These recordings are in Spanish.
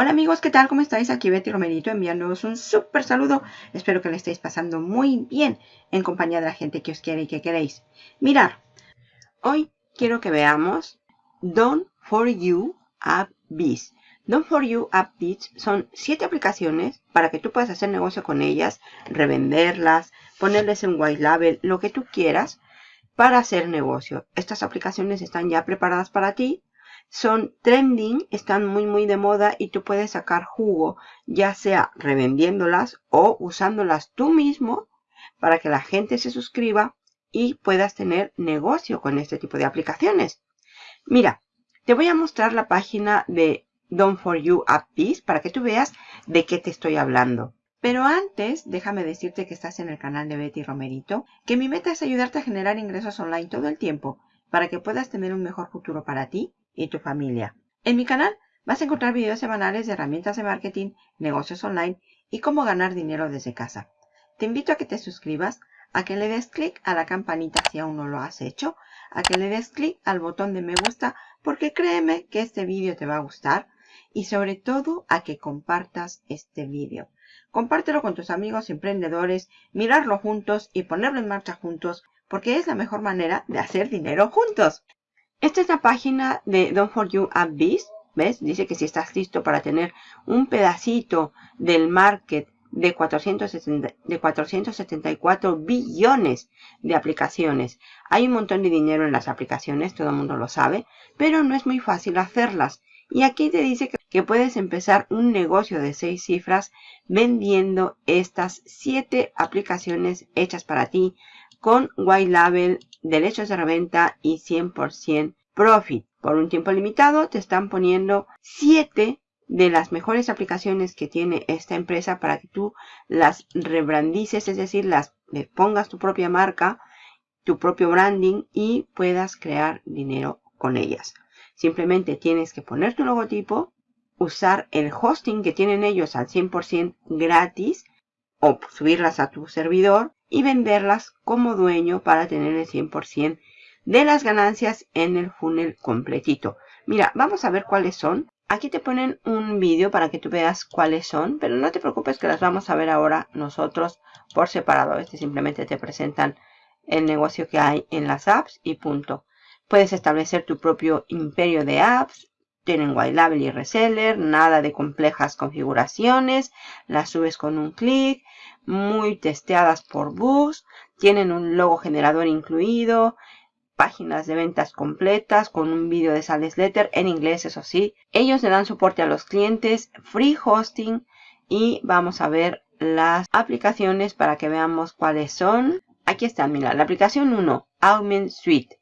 Hola amigos, ¿qué tal? ¿Cómo estáis? Aquí Betty Romerito enviándoos un súper saludo. Espero que le estéis pasando muy bien en compañía de la gente que os quiere y que queréis. Mirar, hoy quiero que veamos Done for You App Biz. Done for You App Biz son siete aplicaciones para que tú puedas hacer negocio con ellas, revenderlas, ponerles en white label, lo que tú quieras para hacer negocio. Estas aplicaciones están ya preparadas para ti son trending, están muy muy de moda y tú puedes sacar jugo, ya sea revendiéndolas o usándolas tú mismo para que la gente se suscriba y puedas tener negocio con este tipo de aplicaciones. Mira, te voy a mostrar la página de Done for You App para que tú veas de qué te estoy hablando. Pero antes, déjame decirte que estás en el canal de Betty Romerito, que mi meta es ayudarte a generar ingresos online todo el tiempo para que puedas tener un mejor futuro para ti y tu familia. En mi canal vas a encontrar videos semanales de herramientas de marketing, negocios online y cómo ganar dinero desde casa. Te invito a que te suscribas, a que le des clic a la campanita si aún no lo has hecho, a que le des clic al botón de me gusta porque créeme que este vídeo te va a gustar y sobre todo a que compartas este vídeo. Compártelo con tus amigos emprendedores, mirarlo juntos y ponerlo en marcha juntos porque es la mejor manera de hacer dinero juntos. Esta es la página de Don't For You App ¿Ves? Dice que si estás listo para tener un pedacito del market de, 470, de 474 billones de aplicaciones. Hay un montón de dinero en las aplicaciones, todo el mundo lo sabe, pero no es muy fácil hacerlas. Y aquí te dice que, que puedes empezar un negocio de seis cifras vendiendo estas siete aplicaciones hechas para ti con White Label, derechos de reventa y 100% Profit. Por un tiempo limitado te están poniendo 7 de las mejores aplicaciones que tiene esta empresa para que tú las rebrandices, es decir, las le pongas tu propia marca, tu propio branding y puedas crear dinero con ellas. Simplemente tienes que poner tu logotipo, usar el hosting que tienen ellos al 100% gratis o subirlas a tu servidor y venderlas como dueño para tener el 100% de las ganancias en el funnel completito. Mira, vamos a ver cuáles son. Aquí te ponen un vídeo para que tú veas cuáles son, pero no te preocupes que las vamos a ver ahora nosotros por separado. Este simplemente te presentan el negocio que hay en las apps y punto. Puedes establecer tu propio imperio de apps. Tienen white y reseller, nada de complejas configuraciones. Las subes con un clic muy testeadas por bugs, tienen un logo generador incluido, páginas de ventas completas con un vídeo de sales letter en inglés, eso sí. Ellos le dan soporte a los clientes, free hosting y vamos a ver las aplicaciones para que veamos cuáles son. Aquí está, mira, la aplicación 1, Augment Suite.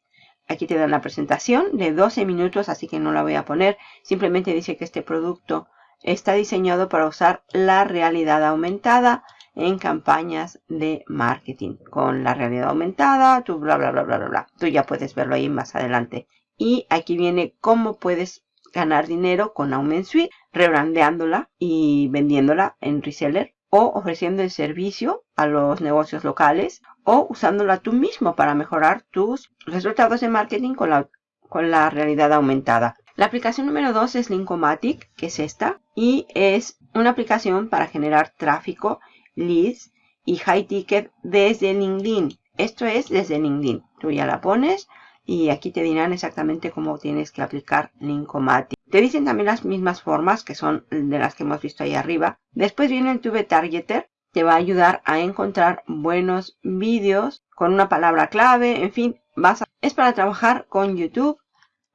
Aquí te dan la presentación de 12 minutos, así que no la voy a poner. Simplemente dice que este producto está diseñado para usar la realidad aumentada en campañas de marketing con la realidad aumentada, tú bla bla bla bla bla bla. Tú ya puedes verlo ahí más adelante. Y aquí viene cómo puedes ganar dinero con Aument Suite, rebrandeándola y vendiéndola en reseller o ofreciendo el servicio a los negocios locales o usándola tú mismo para mejorar tus resultados de marketing con la, con la realidad aumentada. La aplicación número 2 es Linkomatic, que es esta, y es una aplicación para generar tráfico leads y high ticket desde LinkedIn. Esto es desde LinkedIn. Tú ya la pones y aquí te dirán exactamente cómo tienes que aplicar Linkomatic. Te dicen también las mismas formas que son de las que hemos visto ahí arriba. Después viene el Tube Targeter. Te va a ayudar a encontrar buenos vídeos con una palabra clave. En fin, vas es para trabajar con YouTube.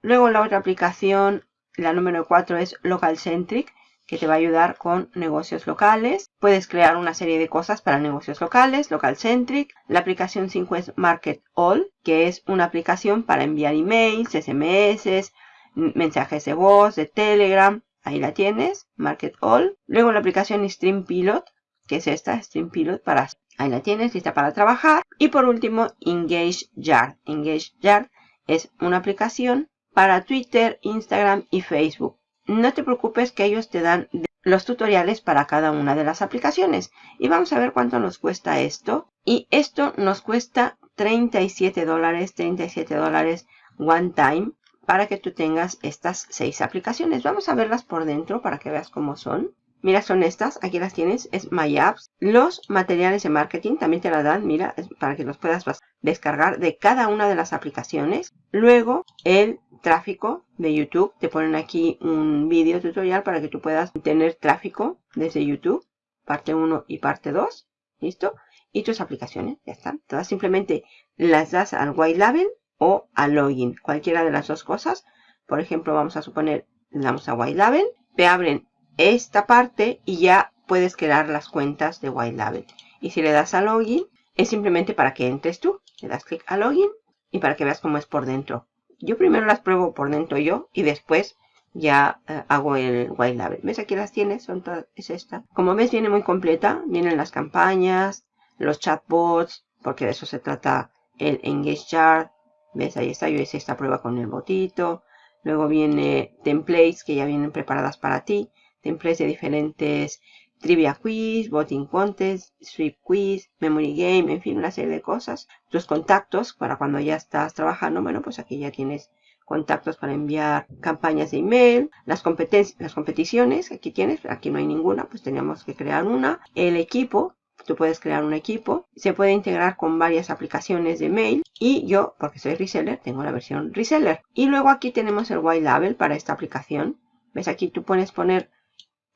Luego la otra aplicación, la número 4 es Local Centric que te va a ayudar con negocios locales. Puedes crear una serie de cosas para negocios locales, local centric. La aplicación 5 es Market All, que es una aplicación para enviar emails, SMS, mensajes de voz, de Telegram. Ahí la tienes, Market All. Luego la aplicación Stream Pilot, que es esta, Stream Pilot para... Ahí la tienes, lista para trabajar. Y por último, Engage Yard. Engage Yard es una aplicación para Twitter, Instagram y Facebook no te preocupes que ellos te dan los tutoriales para cada una de las aplicaciones. Y vamos a ver cuánto nos cuesta esto. Y esto nos cuesta 37 dólares, 37 dólares one time para que tú tengas estas seis aplicaciones. Vamos a verlas por dentro para que veas cómo son. Mira, son estas, aquí las tienes, es My Apps. Los materiales de marketing también te la dan, mira, para que los puedas descargar de cada una de las aplicaciones. Luego, el tráfico de YouTube. Te ponen aquí un vídeo tutorial para que tú puedas tener tráfico desde YouTube. Parte 1 y parte 2. ¿Listo? Y tus aplicaciones, ya están. Todas simplemente las das al White Label o al Login. Cualquiera de las dos cosas. Por ejemplo, vamos a suponer, le damos a White Label. Te abren esta parte y ya puedes crear las cuentas de White Label. Y si le das a Login, es simplemente para que entres tú. Le das clic a Login y para que veas cómo es por dentro. Yo primero las pruebo por dentro yo y después ya eh, hago el White Label. ¿Ves? Aquí las tienes, son es esta. Como ves, viene muy completa. Vienen las campañas, los chatbots, porque de eso se trata el Engage Chart. ¿Ves? Ahí está, yo hice esta prueba con el botito. Luego viene templates que ya vienen preparadas para ti templates de diferentes trivia quiz, voting contest, sweep quiz, memory game, en fin, una serie de cosas. Tus contactos para cuando ya estás trabajando, bueno, pues aquí ya tienes contactos para enviar campañas de email, las competencias, las competiciones, aquí tienes, aquí no hay ninguna, pues tenemos que crear una. El equipo, tú puedes crear un equipo, se puede integrar con varias aplicaciones de mail y yo, porque soy reseller, tengo la versión reseller. Y luego aquí tenemos el white label para esta aplicación. ¿Ves? Aquí tú puedes poner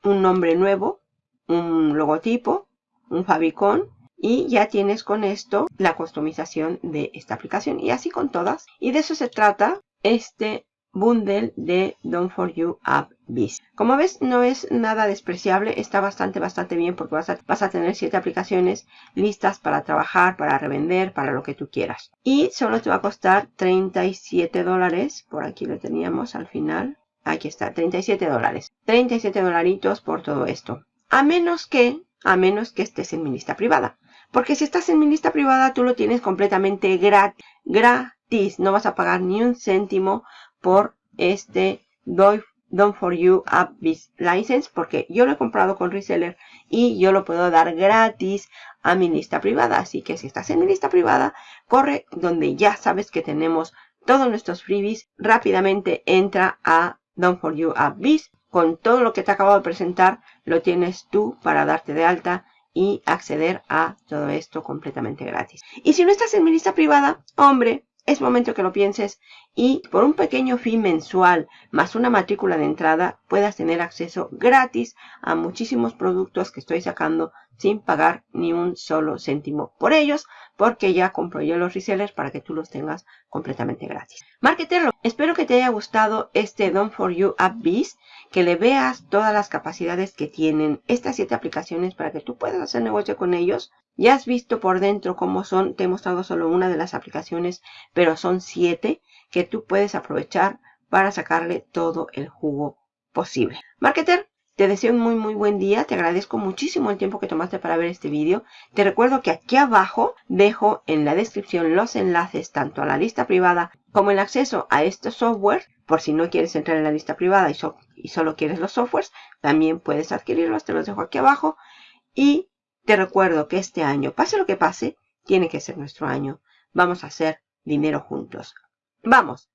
un nombre nuevo, un logotipo, un favicon y ya tienes con esto la customización de esta aplicación y así con todas. Y de eso se trata este bundle de Don't For You App Biz. Como ves, no es nada despreciable, está bastante, bastante bien porque vas a, vas a tener 7 aplicaciones listas para trabajar, para revender, para lo que tú quieras. Y solo te va a costar 37 dólares, por aquí lo teníamos al final, Aquí está, 37 dólares. 37 dolaritos por todo esto. A menos que, a menos que estés en mi lista privada. Porque si estás en mi lista privada, tú lo tienes completamente gratis. Gratis. No vas a pagar ni un céntimo por este Don't For You App License. Porque yo lo he comprado con reseller y yo lo puedo dar gratis a mi lista privada. Así que si estás en mi lista privada, corre donde ya sabes que tenemos todos nuestros freebies. Rápidamente entra a Don't For You App Biz. Con todo lo que te acabo de presentar, lo tienes tú para darte de alta y acceder a todo esto completamente gratis. Y si no estás en mi lista privada, hombre, es momento que lo pienses y por un pequeño fee mensual más una matrícula de entrada puedas tener acceso gratis a muchísimos productos que estoy sacando sin pagar ni un solo céntimo por ellos porque ya compro yo los resellers para que tú los tengas completamente gratis. Marketerlo, espero que te haya gustado este Don't For You App Biz, que le veas todas las capacidades que tienen estas siete aplicaciones para que tú puedas hacer negocio con ellos. Ya has visto por dentro cómo son, te he mostrado solo una de las aplicaciones, pero son siete que tú puedes aprovechar para sacarle todo el jugo posible. Marketer, te deseo un muy muy buen día, te agradezco muchísimo el tiempo que tomaste para ver este vídeo. Te recuerdo que aquí abajo dejo en la descripción los enlaces tanto a la lista privada como el acceso a este software. Por si no quieres entrar en la lista privada y, y solo quieres los softwares, también puedes adquirirlos, te los dejo aquí abajo. Y te recuerdo que este año, pase lo que pase, tiene que ser nuestro año. Vamos a hacer dinero juntos. Vamos,